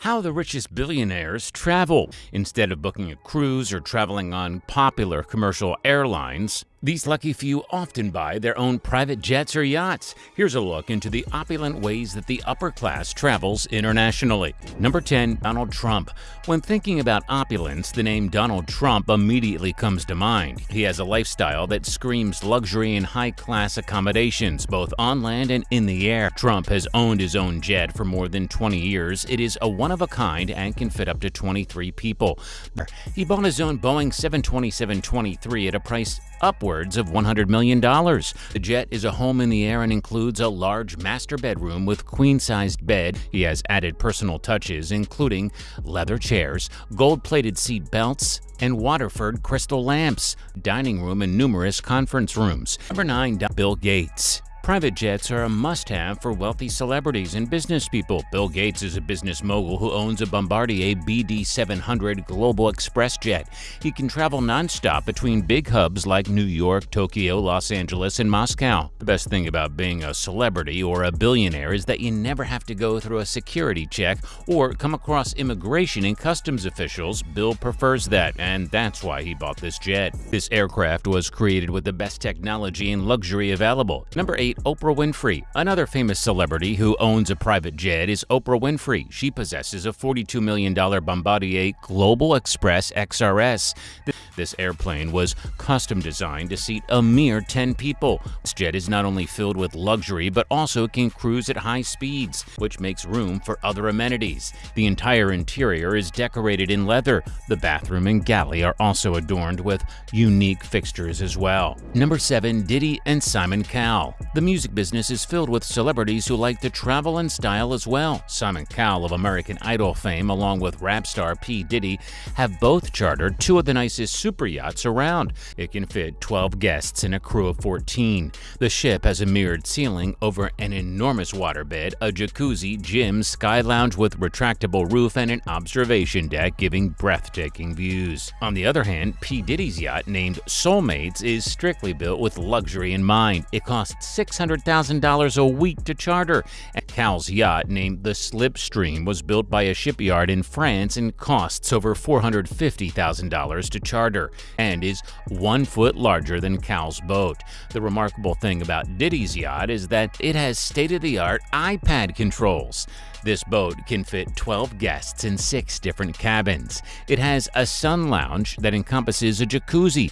How the richest billionaires travel. Instead of booking a cruise or traveling on popular commercial airlines, these lucky few often buy their own private jets or yachts. Here's a look into the opulent ways that the upper class travels internationally. Number 10. Donald Trump. When thinking about opulence, the name Donald Trump immediately comes to mind. He has a lifestyle that screams luxury and high-class accommodations, both on land and in the air. Trump has owned his own jet for more than 20 years. It is a one-of-a-kind and can fit up to 23 people. He bought his own Boeing 727-23 at a price upwards of $100 million. The jet is a home in the air and includes a large master bedroom with queen-sized bed. He has added personal touches, including leather chairs, gold-plated seat belts, and Waterford crystal lamps, dining room, and numerous conference rooms. Number 9. Bill Gates Private jets are a must-have for wealthy celebrities and business people. Bill Gates is a business mogul who owns a Bombardier BD-700 Global Express jet. He can travel nonstop between big hubs like New York, Tokyo, Los Angeles, and Moscow. The best thing about being a celebrity or a billionaire is that you never have to go through a security check or come across immigration and customs officials. Bill prefers that, and that's why he bought this jet. This aircraft was created with the best technology and luxury available. Number 8 Oprah Winfrey. Another famous celebrity who owns a private jet is Oprah Winfrey. She possesses a $42 million Bombardier Global Express XRS. This airplane was custom designed to seat a mere 10 people. This jet is not only filled with luxury but also can cruise at high speeds, which makes room for other amenities. The entire interior is decorated in leather. The bathroom and galley are also adorned with unique fixtures as well. Number 7. Diddy and Simon Cowell The music business is filled with celebrities who like to travel and style as well. Simon Cowell of American Idol fame along with rap star P. Diddy have both chartered two of the nicest super yachts around. It can fit 12 guests and a crew of 14. The ship has a mirrored ceiling over an enormous waterbed, a jacuzzi, gym, sky lounge with retractable roof, and an observation deck giving breathtaking views. On the other hand, P. Diddy's yacht, named Soulmates, is strictly built with luxury in mind. It costs $600,000 a week to charter. Cowell's yacht, named the Slipstream, was built by a shipyard in France and costs over $450,000 to charter and is one foot larger than Cowell's boat. The remarkable thing about Diddy's yacht is that it has state-of-the-art iPad controls. This boat can fit 12 guests in six different cabins. It has a sun lounge that encompasses a jacuzzi.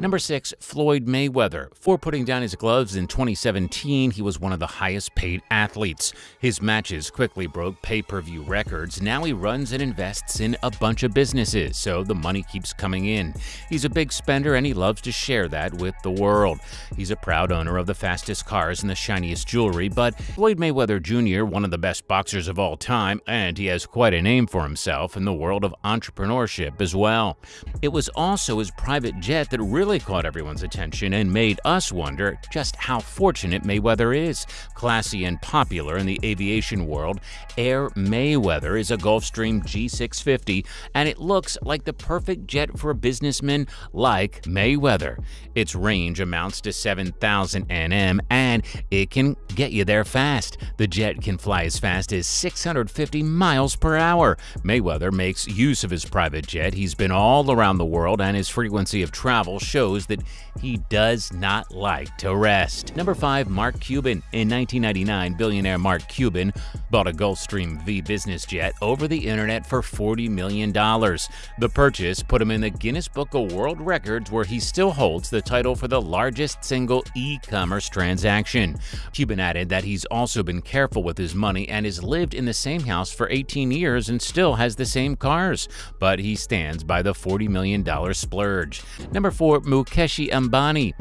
Number 6. Floyd Mayweather. For putting down his gloves in 2017, he was one of the highest paid athletes. His matches quickly broke pay-per-view records. Now he runs and invests in a bunch of businesses, so the money keeps coming in. He's a big spender and he loves to share that with the world. He's a proud owner of the fastest cars and the shiniest jewelry, but Floyd Mayweather Jr., one of the best boxers boxers of all time, and he has quite a name for himself in the world of entrepreneurship as well. It was also his private jet that really caught everyone's attention and made us wonder just how fortunate Mayweather is. Classy and popular in the aviation world, Air Mayweather is a Gulfstream G650, and it looks like the perfect jet for a businessman like Mayweather. Its range amounts to 7,000 nm, and it can get you there fast. The jet can fly as fast as is 650 miles per hour. Mayweather makes use of his private jet. He's been all around the world, and his frequency of travel shows that he does not like to rest. Number 5. Mark Cuban In 1999, billionaire Mark Cuban bought a Gulfstream V business jet over the internet for $40 million. The purchase put him in the Guinness Book of World Records, where he still holds the title for the largest single e-commerce transaction. Cuban added that he's also been careful with his money and is lived in the same house for 18 years and still has the same cars, but he stands by the $40 million splurge. Number 4. Mukesh Ambani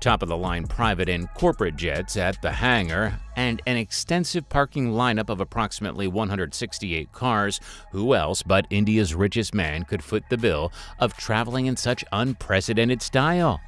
top of the line private and corporate jets at the hangar, and an extensive parking lineup of approximately 168 cars. Who else but India's richest man could foot the bill of traveling in such unprecedented style?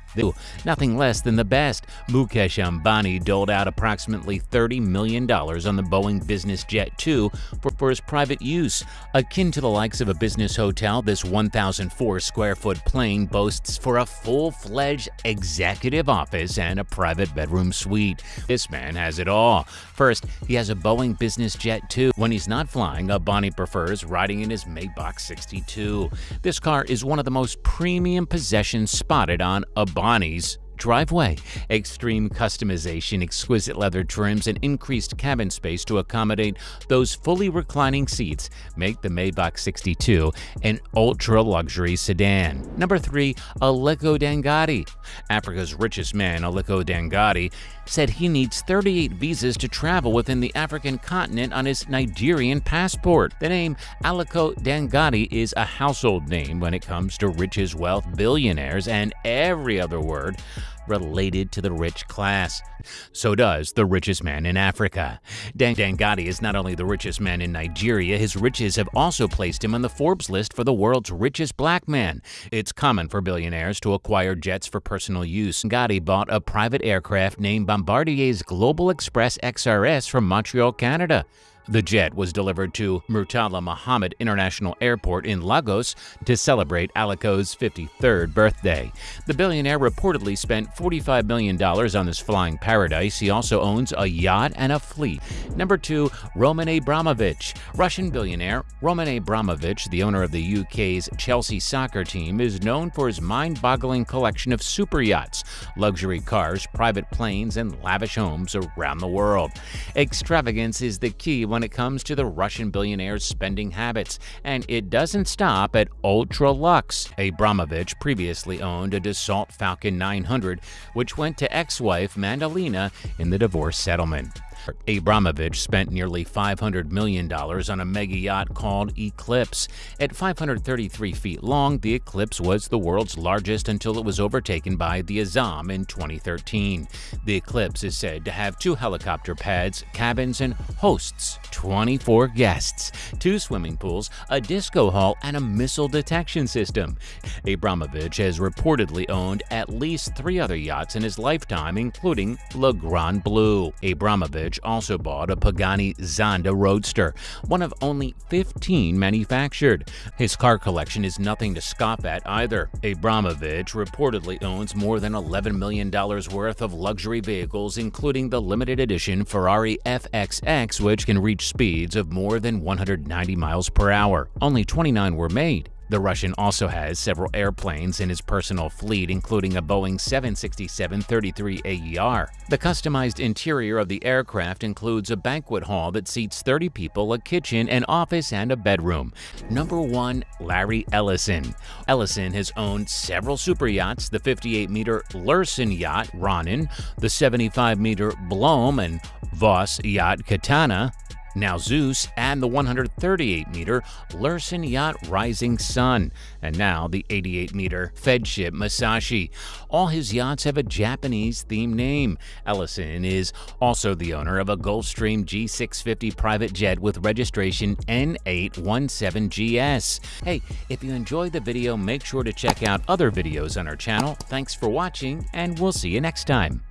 Nothing less than the best. Mukesh Ambani doled out approximately $30 million on the Boeing Business Jet 2 for, for his private use. Akin to the likes of a business hotel, this 1,004 square foot plane boasts for a full fledged executive office and a private bedroom suite. This man has it all law. First, he has a Boeing business jet too. When he's not flying, Ambani prefers riding in his Maybach 62. This car is one of the most premium possessions spotted on Ambani's driveway. Extreme customization, exquisite leather trims, and increased cabin space to accommodate those fully reclining seats make the Maybach 62 an ultra-luxury sedan. Number 3. Aliko Dangote Africa's richest man, Aliko Dangote, said he needs 38 visas to travel within the African continent on his Nigerian passport. The name Aliko Dangote is a household name when it comes to riches, wealth, billionaires, and every other word related to the rich class. So does the richest man in Africa. Dan Dangote is not only the richest man in Nigeria, his riches have also placed him on the Forbes list for the world's richest black man. It's common for billionaires to acquire jets for personal use. Dangote bought a private aircraft named Bombardier's Global Express XRS from Montreal, Canada. The jet was delivered to Murtala Muhammad International Airport in Lagos to celebrate Aliko's 53rd birthday. The billionaire reportedly spent $45 million on this flying paradise. He also owns a yacht and a fleet. Number 2. Roman Abramovich Russian billionaire Roman Abramovich, the owner of the UK's Chelsea soccer team, is known for his mind-boggling collection of super yachts, luxury cars, private planes, and lavish homes around the world. Extravagance is the key when it comes to the Russian billionaire's spending habits, and it doesn't stop at ultra lux. Abramovich previously owned a Dassault Falcon 900, which went to ex-wife Madalina in the divorce settlement. Abramovich spent nearly $500 million on a mega yacht called Eclipse. At 533 feet long, the Eclipse was the world's largest until it was overtaken by the Azzam in 2013. The Eclipse is said to have two helicopter pads, cabins, and hosts 24 guests, two swimming pools, a disco hall, and a missile detection system. Abramovich has reportedly owned at least three other yachts in his lifetime, including Le Grand Bleu. Abramovich also bought a Pagani Zonda Roadster, one of only 15 manufactured. His car collection is nothing to scoff at either. Abramovich reportedly owns more than $11 million worth of luxury vehicles, including the limited edition Ferrari FXX, which can reach speeds of more than 190 miles per hour. Only 29 were made. The Russian also has several airplanes in his personal fleet, including a Boeing 767-33 AER. The customized interior of the aircraft includes a banquet hall that seats 30 people, a kitchen, an office, and a bedroom. Number 1. Larry Ellison Ellison has owned several super yachts, the 58-meter Lürssen yacht Ronin, the 75-meter Blohm and Voss yacht Katana, now Zeus, and the 138-meter Lürssen Yacht Rising Sun, and now the 88-meter Feadship Musashi. All his yachts have a Japanese-themed name. Ellison is also the owner of a Gulfstream G650 private jet with registration N817GS. Hey, if you enjoyed the video, make sure to check out other videos on our channel. Thanks for watching, and we'll see you next time.